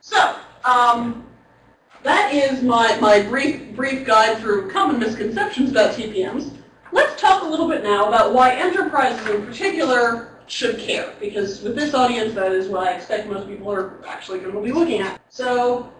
So, um, that is my, my brief, brief guide through common misconceptions about TPMs. Let's talk a little bit now about why enterprises in particular should care, because with this audience, that is what I expect most people are actually going to be looking at. So,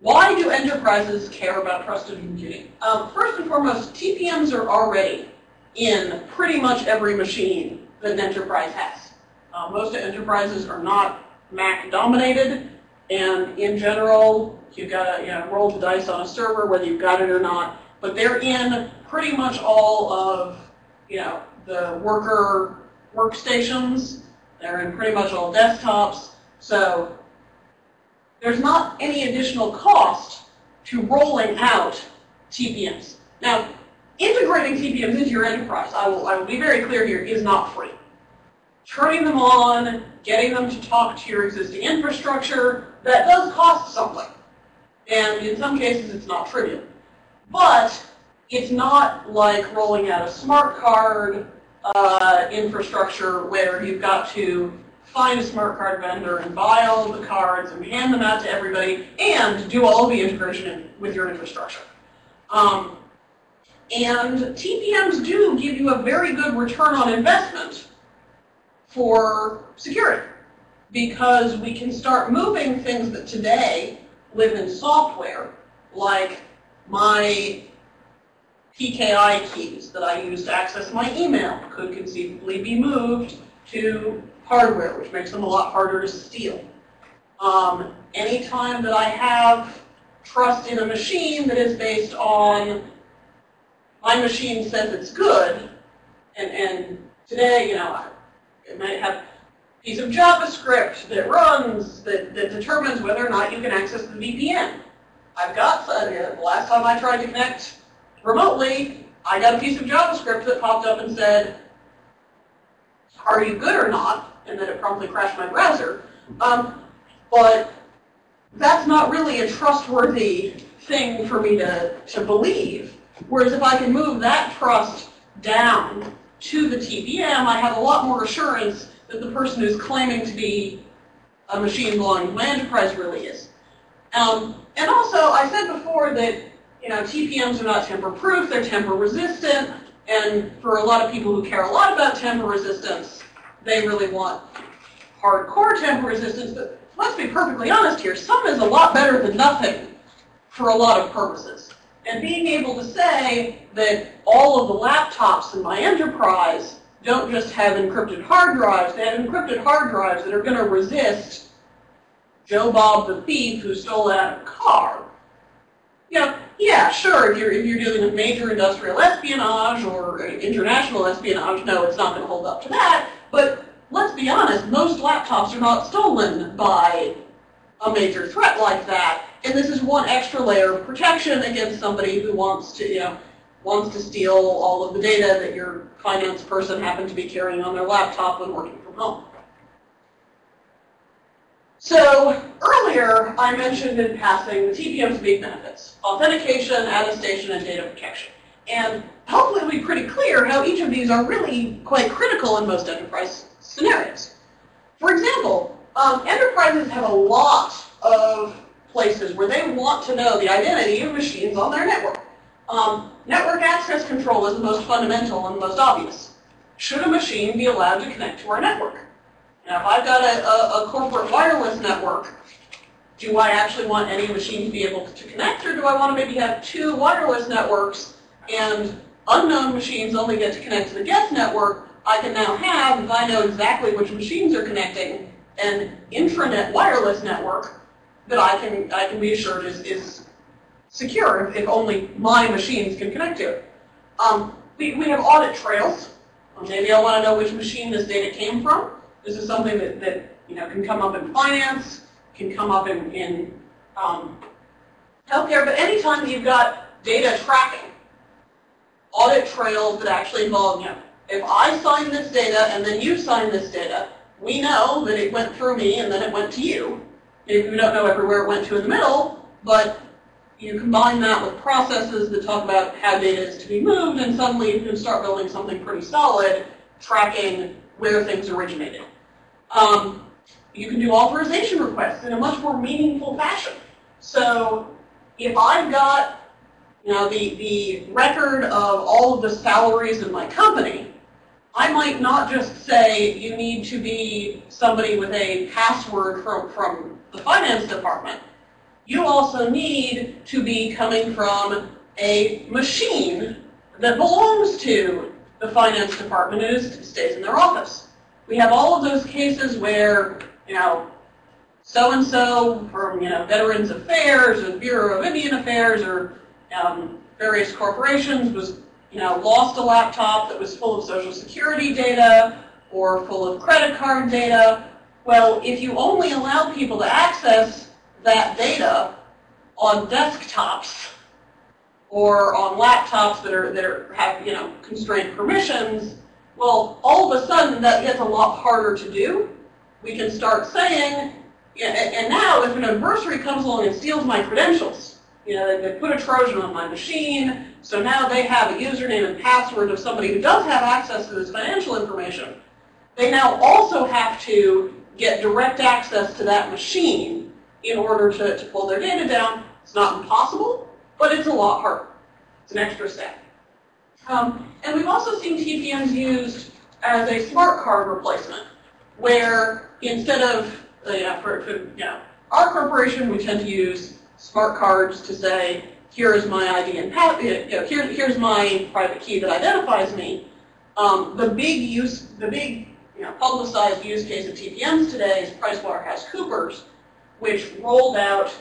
why do enterprises care about trusted computing? Um, first and foremost, TPMs are already in pretty much every machine that an enterprise has. Uh, most enterprises are not Mac dominated, and in general, you've got to you know, roll the dice on a server whether you've got it or not. But they're in pretty much all of you know the worker workstations. They're in pretty much all desktops. So there's not any additional cost to rolling out TPMs. Now, integrating TPMs into your enterprise, I will, I will be very clear here, is not free. Turning them on, getting them to talk to your existing infrastructure, that does cost something. And in some cases, it's not trivial. But it's not like rolling out a smart card uh, infrastructure where you've got to find a smart card vendor and buy all of the cards and hand them out to everybody and do all the integration with your infrastructure. Um, and TPMs do give you a very good return on investment for security because we can start moving things that today live in software, like my PKI keys that I use to access my email could conceivably be moved to hardware, which makes them a lot harder to steal. Um, anytime that I have trust in a machine that is based on my machine says it's good, and, and today, you know, it might have a piece of JavaScript that runs, that, that determines whether or not you can access the VPN. I've got, uh, the last time I tried to connect remotely, I got a piece of JavaScript that popped up and said, are you good or not? And then it promptly crashed my browser. Um, but that's not really a trustworthy thing for me to, to believe. Whereas if I can move that trust down to the TPM, I have a lot more assurance that the person who's claiming to be a machine belonging to my enterprise really is. Um, and also, I said before that you know TPMs are not tamper-proof; they're tamper-resistant. And for a lot of people who care a lot about tamper resistance, they really want hardcore tamper resistance. But let's be perfectly honest here: some is a lot better than nothing for a lot of purposes. And being able to say that all of the laptops in my enterprise don't just have encrypted hard drives, they have encrypted hard drives that are going to resist Joe Bob the thief who stole that car. You know, yeah, sure, if you're, if you're dealing with major industrial espionage or international espionage, no, it's not going to hold up to that. But let's be honest, most laptops are not stolen by a major threat like that. And this is one extra layer of protection against somebody who wants to, you know, wants to steal all of the data that your finance person happened to be carrying on their laptop when working from home. So earlier, I mentioned in passing the TPM's big benefits, authentication, attestation, and data protection. And hopefully it'll be pretty clear how each of these are really quite critical in most enterprise scenarios. For example, um, enterprises have a lot of places where they want to know the identity of machines on their network. Um, network access control is the most fundamental and the most obvious. Should a machine be allowed to connect to our network? Now, if I've got a, a, a corporate wireless network, do I actually want any machine to be able to connect, or do I want to maybe have two wireless networks and unknown machines only get to connect to the guest network? I can now have, if I know exactly which machines are connecting, an intranet wireless network that I can I can be assured is, is secure if, if only my machines can connect to it. Um, we, we have audit trails. maybe I want to know which machine this data came from. This is something that, that you know can come up in finance, can come up in, in um, healthcare, but anytime you've got data tracking, audit trails that actually involve, you know, if I sign this data and then you sign this data, we know that it went through me and then it went to you. Maybe we don't know everywhere it went to in the middle, but you combine that with processes that talk about how data is to be moved, and suddenly you can start building something pretty solid, tracking where things originated. Um, you can do authorization requests in a much more meaningful fashion. So if I've got you know, the, the record of all of the salaries in my company, I might not just say you need to be somebody with a password from, from the finance department. You also need to be coming from a machine that belongs to the finance department and stays in their office. We have all of those cases where, you know, so-and-so from, you know, Veterans Affairs or Bureau of Indian Affairs or um, various corporations was, you know, lost a laptop that was full of Social Security data or full of credit card data. Well, if you only allow people to access that data on desktops or on laptops that are that are have you know constrained permissions, well, all of a sudden that gets a lot harder to do. We can start saying, and now if an adversary comes along and steals my credentials, you know, they put a Trojan on my machine, so now they have a username and password of somebody who does have access to this financial information. They now also have to get direct access to that machine in order to, to pull their data down. It's not impossible, but it's a lot harder. It's an extra step. Um, and we've also seen TPMs used as a smart card replacement, where instead of, uh, yeah, for, for you know, our corporation, we tend to use smart cards to say, here is my ID and you know, here, here's my private key that identifies me. Um, the big use, the big you know, publicized use case of TPMs today is PricewaterhouseCoopers, which rolled out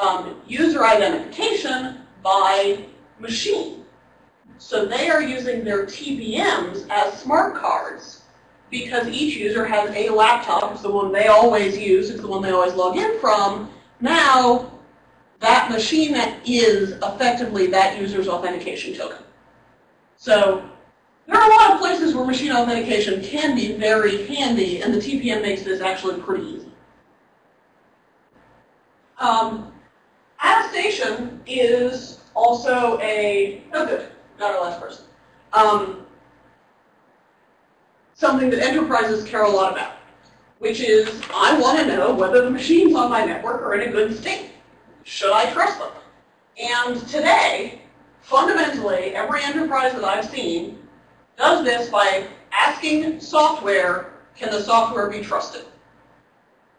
um, user identification by machine. So they are using their TPMs as smart cards because each user has a laptop, it's the one they always use, it's the one they always log in from. Now, that machine that is effectively that user's authentication token. So there are a lot of places where machine authentication can be very handy, and the TPM makes this actually pretty easy. Um, attestation is also a, oh good, not our last person, um, something that enterprises care a lot about, which is I want to know whether the machines on my network are in a good state. Should I trust them? And today, fundamentally, every enterprise that I've seen does this by asking software, can the software be trusted?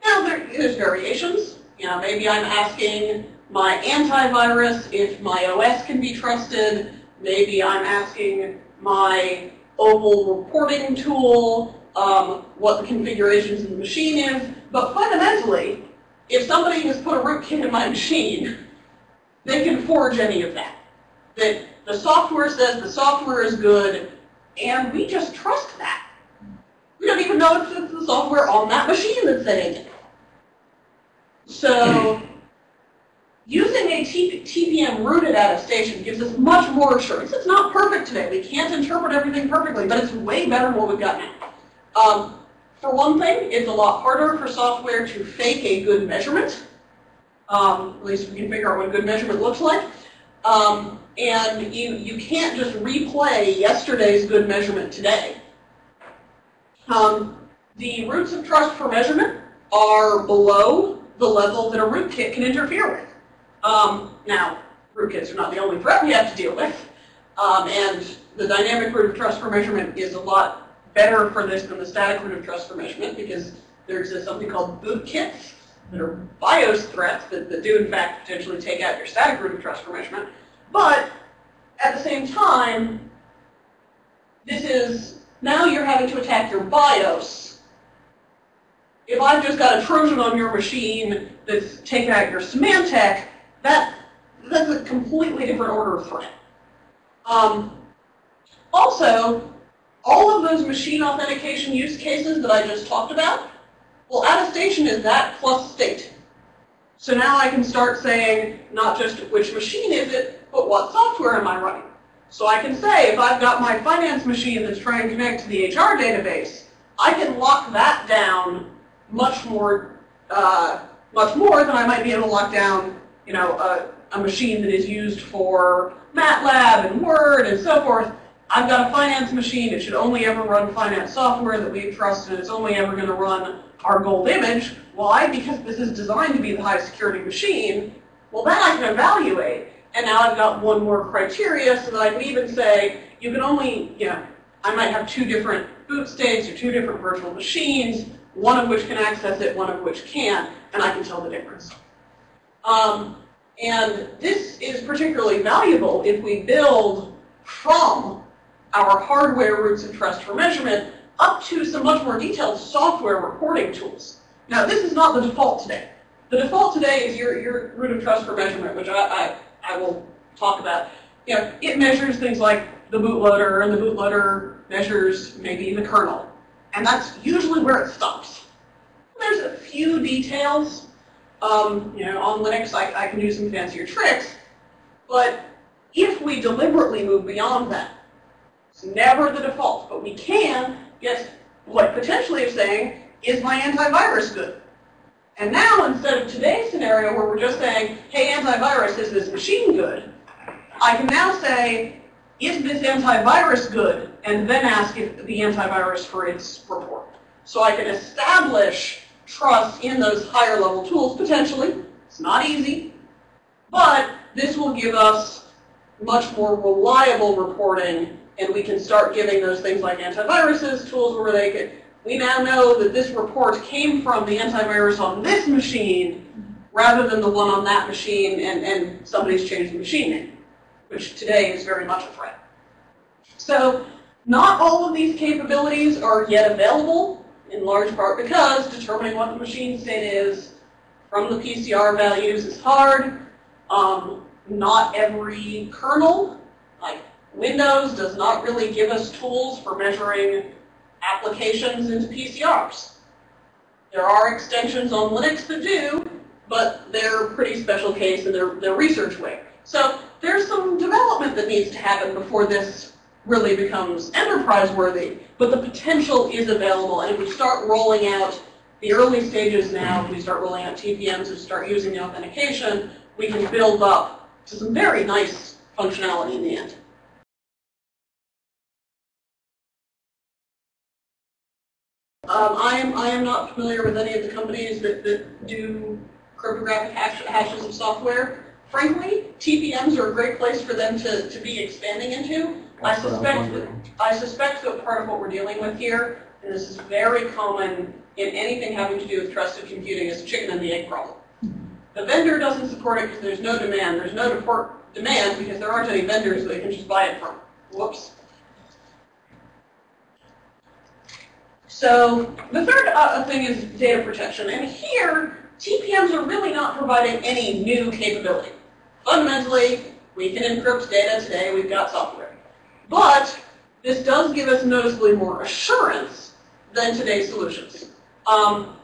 Now, there, there's variations. You know, maybe I'm asking my antivirus if my OS can be trusted. Maybe I'm asking my OVAL reporting tool um, what the configurations of the machine is. But fundamentally, if somebody has put a rootkit in my machine, they can forge any of that. That the software says the software is good, and we just trust that. We don't even know if it's the software on that machine that's saying it. So using a TPM rooted attestation gives us much more assurance. It's not perfect today. We can't interpret everything perfectly, but it's way better than what we've got now. Um, for one thing, it's a lot harder for software to fake a good measurement. Um, at least we can figure out what a good measurement looks like. Um, and you, you can't just replay yesterday's good measurement today. Um, the roots of trust for measurement are below the level that a rootkit can interfere with. Um, now, rootkits are not the only threat we have to deal with. Um, and the dynamic root of trust for measurement is a lot better for this than the static root of trust for measurement because there exists something called bootkits that are BIOS threats that, that do in fact potentially take out your static root of trust for measurement. But at the same time, this is, now you're having to attack your BIOS. If I've just got a Trojan on your machine that's taking out your Symantec, that, that's a completely different order of threat. Um, also, all of those machine authentication use cases that I just talked about, well, attestation is that plus state. So now I can start saying not just which machine is it, but what software am I running. So I can say if I've got my finance machine that's trying to connect to the HR database, I can lock that down much more, uh, much more than I might be able to lock down, you know, a, a machine that is used for MATLAB and Word and so forth I've got a finance machine, it should only ever run finance software that we trust, and it's only ever going to run our gold image. Why? Because this is designed to be the high security machine. Well, then I can evaluate. And now I've got one more criteria so that I can even say, you can only, you know, I might have two different boot states or two different virtual machines, one of which can access it, one of which can't, and I can tell the difference. Um, and this is particularly valuable if we build from our hardware roots of trust for measurement up to some much more detailed software reporting tools. Now, this is not the default today. The default today is your, your root of trust for measurement, which I, I, I will talk about. You know, it measures things like the bootloader, and the bootloader measures maybe the kernel. And that's usually where it stops. There's a few details. Um, you know, on Linux, I, I can do some fancier tricks. But if we deliberately move beyond that, it's never the default, but we can get what potentially is saying, is my antivirus good? And now, instead of today's scenario where we're just saying, hey, antivirus, is this machine good? I can now say, is this antivirus good? And then ask if the antivirus for its report. So I can establish trust in those higher level tools, potentially. It's not easy. But this will give us much more reliable reporting, and we can start giving those things like antiviruses tools where they could, we now know that this report came from the antivirus on this machine rather than the one on that machine and, and somebody's changed the machine name, which today is very much a threat. So not all of these capabilities are yet available, in large part because determining what the machine state is from the PCR values is hard. Um, not every kernel, like Windows, does not really give us tools for measuring applications into PCRs. There are extensions on Linux that do, but they're pretty special case and they're, they're research way. So there's some development that needs to happen before this really becomes enterprise worthy, but the potential is available. And if we start rolling out the early stages now, if we start rolling out TPMs and start using the authentication, we can build up to some very nice functionality in the end. Um, I am I am not familiar with any of the companies that, that do cryptographic hash, hashes of software. Frankly, TPMs are a great place for them to, to be expanding into. I suspect that I suspect that part of what we're dealing with here, and this is very common in anything having to do with trusted computing, is chicken and the egg problem. The vendor doesn't support it because there's no demand. There's no demand because there aren't any vendors that they can just buy it from. Whoops. So the third uh, thing is data protection. And here, TPMs are really not providing any new capability. Fundamentally, we can encrypt data today. We've got software. But this does give us noticeably more assurance than today's solutions. Um,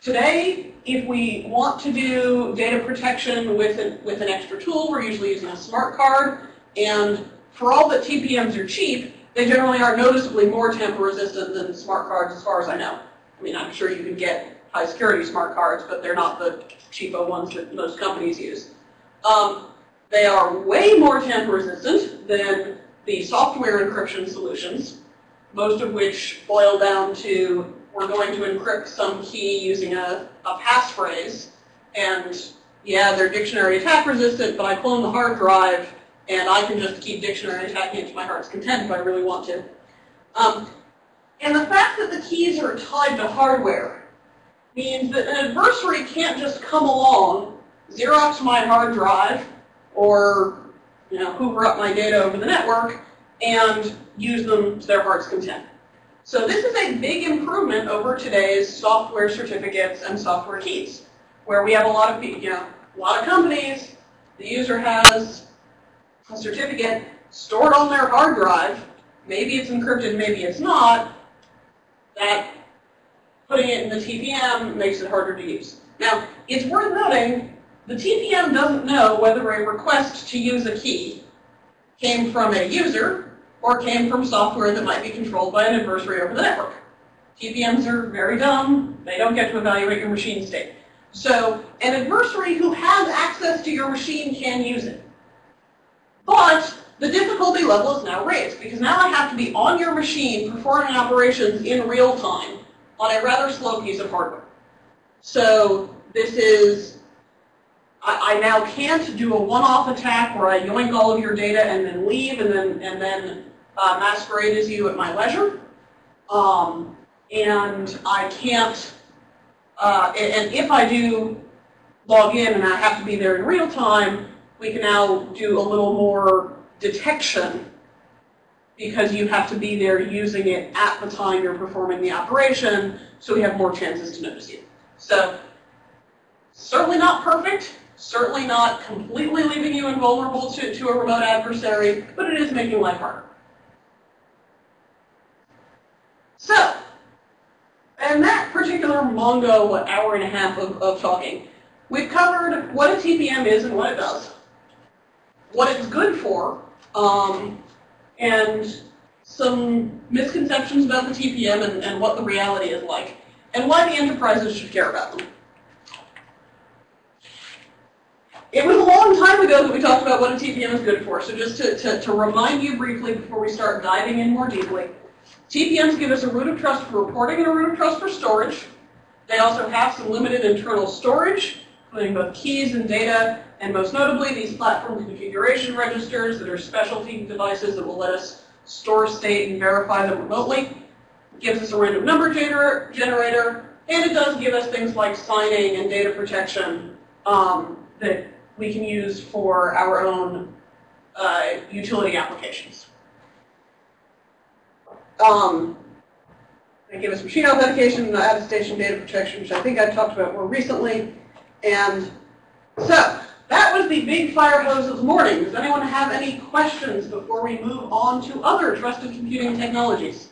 today, if we want to do data protection with an, with an extra tool, we're usually using a smart card. And for all that TPMs are cheap, they generally are noticeably more tamper resistant than smart cards as far as I know. I mean, I'm sure you can get high security smart cards, but they're not the cheapo ones that most companies use. Um, they are way more tamper resistant than the software encryption solutions, most of which boil down to we're going to encrypt some key using a, a passphrase, and yeah, they're dictionary attack resistant, but I clone the hard drive and I can just keep dictionary attacking it to my heart's content if I really want to. Um, and the fact that the keys are tied to hardware means that an adversary can't just come along, Xerox my hard drive, or you know, hoover up my data over the network, and use them to their heart's content. So this is a big improvement over today's software certificates and software keys, where we have a lot of, you know, a lot of companies, the user has a certificate stored on their hard drive, maybe it's encrypted, maybe it's not, that putting it in the TPM makes it harder to use. Now, it's worth noting, the TPM doesn't know whether a request to use a key came from a user or came from software that might be controlled by an adversary over the network. TPMs are very dumb. They don't get to evaluate your machine state. So an adversary who has access to your machine can use it. But the difficulty level is now raised because now I have to be on your machine performing operations in real time on a rather slow piece of hardware. So this is, I, I now can't do a one-off attack where I yoink all of your data and then leave and then, and then uh, masquerade as you at my leisure. Um, and I can't, uh, and, if I do log in and I have to be there in real time, we can now do a little more detection because you have to be there using it at the time you're performing the operation, so we have more chances to notice you. So certainly not perfect, certainly not completely leaving you invulnerable to, to a remote adversary, but it is making life harder. So, and that particular Mongo, hour and a half of, of talking, we've covered what a TPM is and what it does, what it's good for, um, and some misconceptions about the TPM and, and what the reality is like, and why the enterprises should care about them. It was a long time ago that we talked about what a TPM is good for, so just to, to, to remind you briefly before we start diving in more deeply, TPMs give us a root of trust for reporting and a root of trust for storage. They also have some limited internal storage, including both keys and data, and most notably these platform configuration registers that are specialty devices that will let us store state and verify them remotely. It gives us a random number gener generator, and it does give us things like signing and data protection um, that we can use for our own uh, utility applications. Um, they give us machine authentication, attestation, data protection, which I think I talked about more recently. And so, that was the big fire hose of the morning. Does anyone have any questions before we move on to other trusted computing technologies?